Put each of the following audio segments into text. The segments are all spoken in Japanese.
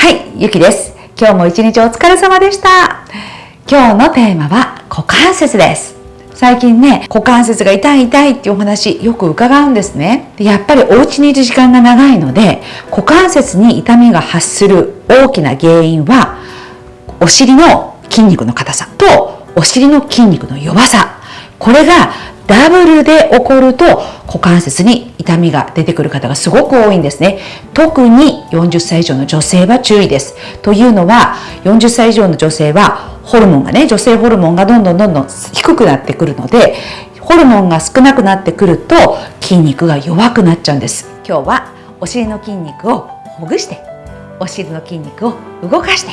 はい、ゆきです。今日も一日お疲れ様でした。今日のテーマは股関節です。最近ね、股関節が痛い痛いっていうお話よく伺うんですね。やっぱりお家にいる時間が長いので、股関節に痛みが発する大きな原因は、お尻の筋肉の硬さとお尻の筋肉の弱さ。これがダブルで起こると股関節に痛みが出てくる方がすごく多いんですね。特に40歳以上の女性は注意です。というのは40歳以上の女性はホルモンがね、女性ホルモンがどんどんどんどん低くなってくるので、ホルモンが少なくなってくると筋肉が弱くなっちゃうんです。今日はお尻の筋肉をほぐして、お尻の筋肉を動かして、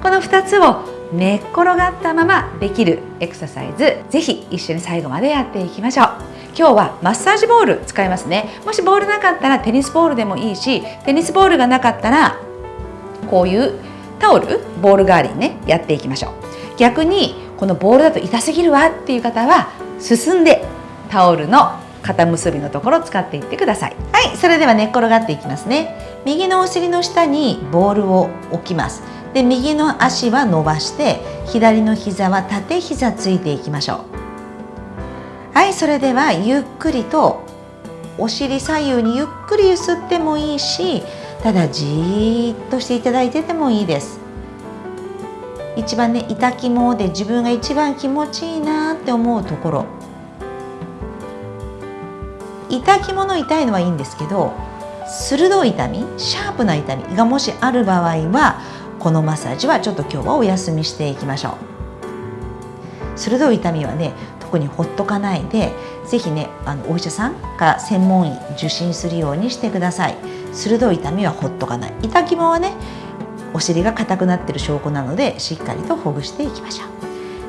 この2つを寝っ転がったままできるエクササイズ。ぜひ一緒に最後までやっていきましょう。今日はマッサージボール使いますね。もしボールなかったらテニスボールでもいいしテニスボールがなかったらこういうタオルボール代わりにねやっていきましょう。逆にこのボールだと痛すぎるわっていう方は進んでタオルの肩結びのところを使っていってください。はいそれでは寝っ転がっていきますね。右のお尻の下にボールを置きます。で右の足は伸ばして左の膝は縦膝ついていきましょう。はいそれではゆっくりとお尻左右にゆっくりゆすってもいいしただじーっとしていただいててもいいです。一番ね痛肝で自分が一番気持ちいいなって思うところ。痛肝の痛いのはいいんですけど鋭い痛みシャープな痛みがもしある場合はこのマッサージはちょっと今日はお休みしていきましょう。鋭い痛みはね特にほっとかないで是非ねあのお医者さんか専門医受診するようにしてください。鋭い痛みはほっとかない。痛肝はねお尻が硬くなってる証拠なのでしっかりとほぐしていきましょう。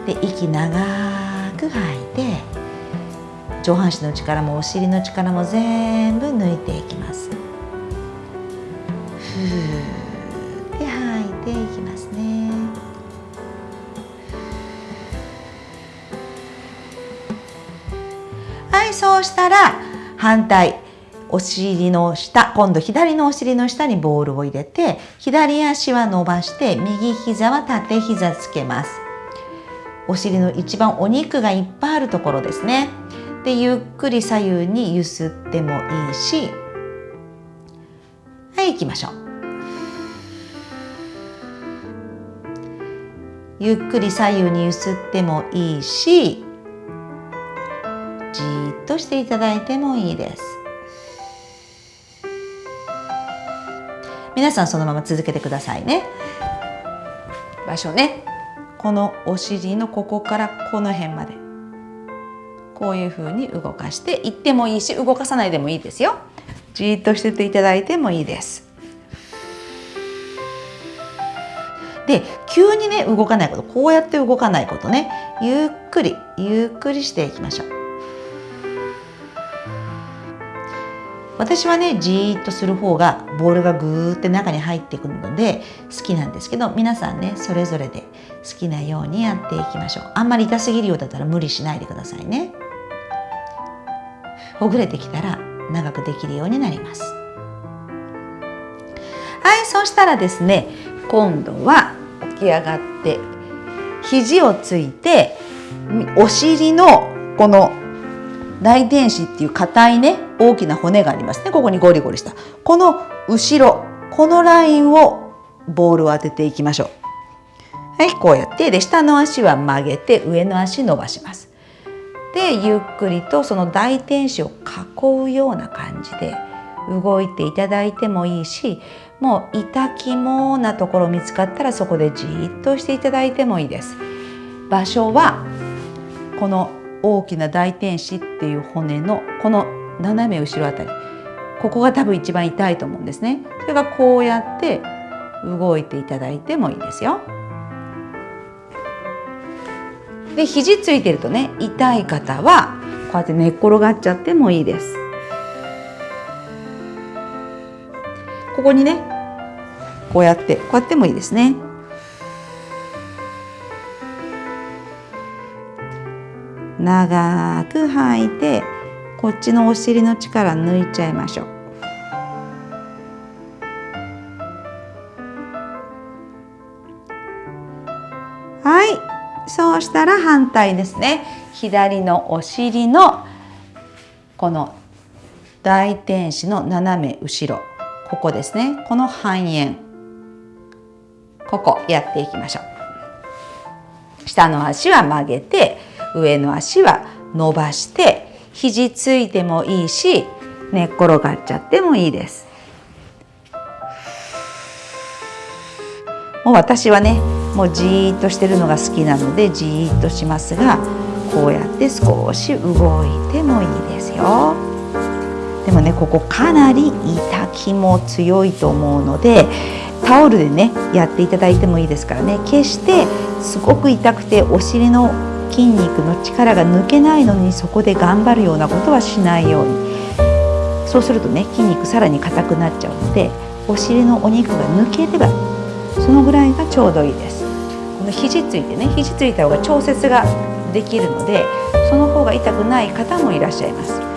で息長く吐いて上半身の力もお尻の力も全部抜いていきます。ふーきますね。はいそうしたら反対お尻の下今度左のお尻の下にボールを入れて左足は伸ばして右膝は縦膝つけます。お尻の一番お肉がいっぱいあるところですね。でゆっくり左右にゆすってもいいし。はい行きましょう。ゆっくり左右にゆすってもいいしじっとしていただいてもいいです。皆さんそのまま続けてくださいね。場所ね。このお尻のここからこの辺まで。こういう風に動かしていってもいいし動かさないでもいいですよ。じっとしてていただいてもいいです。で急にね動かないことこうやって動かないことね。ゆっくりゆっくりしていきましょう。私はねじーっとする方がボールがぐーって中に入ってくるので好きなんですけど皆さんねそれぞれで好きなようにやっていきましょう。あんまり痛すぎるようだったら無理しないでくださいね。ほぐれてきたら長くできるようになります。はいそしたらですね今度はき上がって肘をついてお尻のこの大天使っていう硬いね大きな骨がありますね。ここにゴリゴリした。この後ろこのラインをボールを当てていきましょう。はいこうやって。で下の足は曲げて上の足伸ばします。でゆっくりとその大天使を囲うような感じで動いていただいてもいいしもう痛肝なところ見つかったらそこでじっとしていただいてもいいです。場所はこの大きな大天使っていう骨のこの斜め後ろあたり。ここが多分一番痛いと思うんですね。それがこうやって動いていただいてもいいですよ。で肘ついてるとね痛い方はこうやって寝っ転がっちゃってもいいです。ここにねこうやってこうやってもいいですね。長く吐いてこっちのお尻の力抜いちゃいましょう。はいそうしたら反対ですね左のお尻のこの大天使の斜め後ろここですね。この半円。ここやっていきましょう。下の足は曲げて上の足は伸ばして肘ついてもいいし寝っ転がっちゃってもいいです。もう私はねもうじーっとしてるのが好きなのでじーっとしますがこうやって少し動いてもいいですよ。でもねここかなり痛気も強いと思うのでタオルでねやっていただいてもいいですからね。決してすごく痛くてお尻の筋肉の力が抜けないのにそこで頑張るようなことはしないように。そうするとね筋肉さらに硬くなっちゃうのでお尻のお肉が抜ければそのぐらいがちょうどいいです。この肘ついてね肘ついた方が調節ができるのでその方が痛くない方もいらっしゃいます。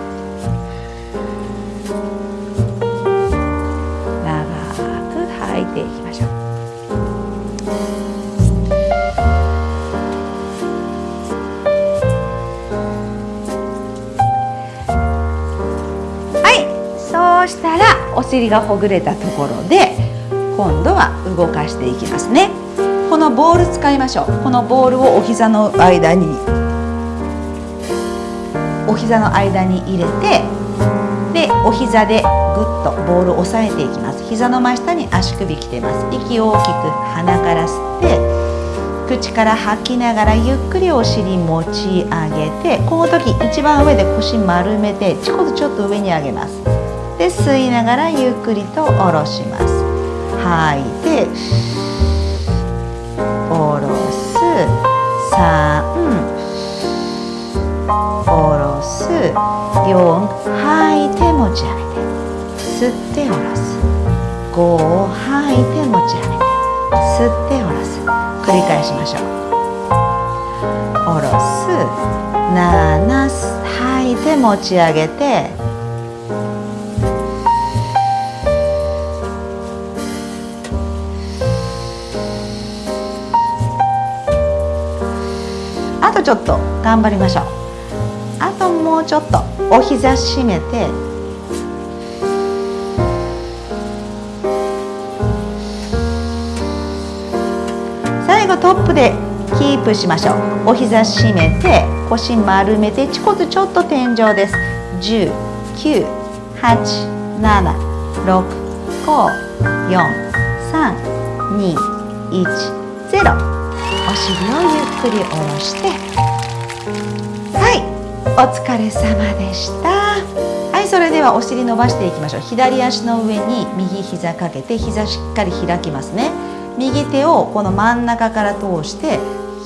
尻がほぐれたところで今度は動かしていきますね。このボール使いましょう。このボールをお膝の間にお膝の間に入れてでお膝でぐっとボールを押さえていきます。膝の真下に足首きてます。息を大きく鼻から吸って口から吐きながらゆっくりお尻持ち上げてこの時一番上で腰丸めてちょっとちょっと上に上げます。で吸いながらゆっくりと下ろします。吐い。て下ろす。3下ろす。4吐い。て持ち上げて。吸って下ろす。5吐い。て持ち上げて。吸って下ろす。繰り返しましょう。下ろす。7吐い。て持ち上げて。とちょっと頑張りましょう。あともうちょっと。お膝締めて。最後トップでキープしましょう。お膝締めて腰丸めてちこつちょっと天井です。10 9 8 7 6 5 4 3 2 1 0お尻をゆっくり下ろして。はい。お疲れ様でした。はいそれではお尻伸ばしていきましょう。左足の上に右膝かけて膝しっかり開きますね。右手をこの真ん中から通して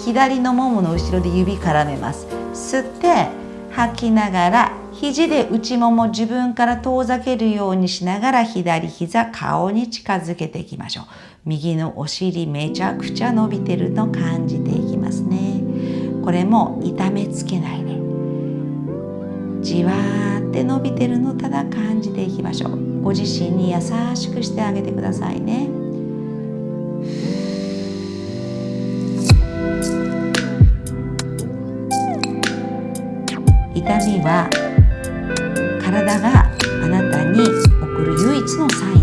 左のももの後ろで指絡めます。吸って吐きながら肘で内もも自分から遠ざけるようにしながら左膝顔に近づけていきましょう。右のお尻めちゃくちゃ伸びてるの感じていきますね。これも痛めつけないで。じわーって伸びてるのただ感じていきましょう。ご自身に優しくしてあげてくださいね。痛みは体があなたに送る唯一のサイン。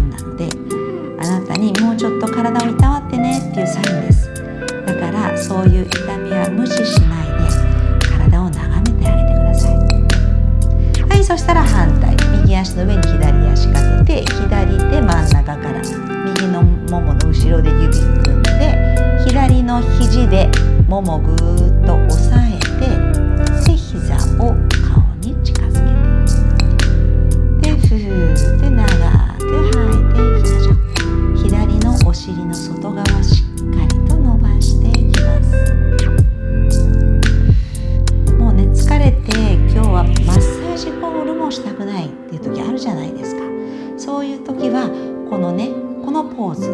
そういう時はこのねこのポーズ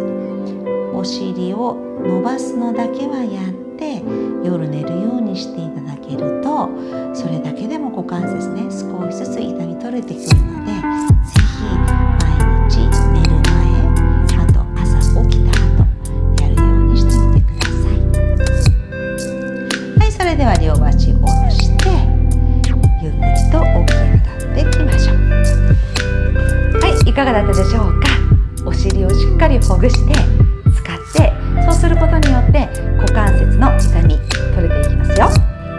お尻を伸ばすのだけはやって夜寝るようにしていただけるとそれだけでも股関節ね少しずつ痛み取れてくるので是非毎日寝る前あと朝起きた後やるようにしてみてください。はいそれでは両足かがだったでしょうか？お尻をしっかりほぐして使ってそうすることによって股関節の痛み取れていきますよ。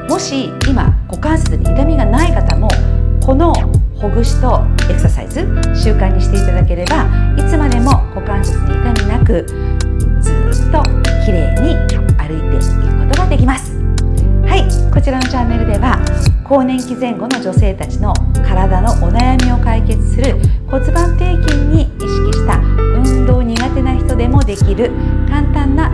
もし今股関節に痛みがない方もこのほぐしとエクササイズ習慣にしていただければいつまでも股関節に痛みなくずっと綺麗に歩いていくことができます。はいこちらのチャンネルでは更年期前後の女性たちの体のお悩みを解決する骨盤底筋に意識した運動苦手な人でもできる簡単な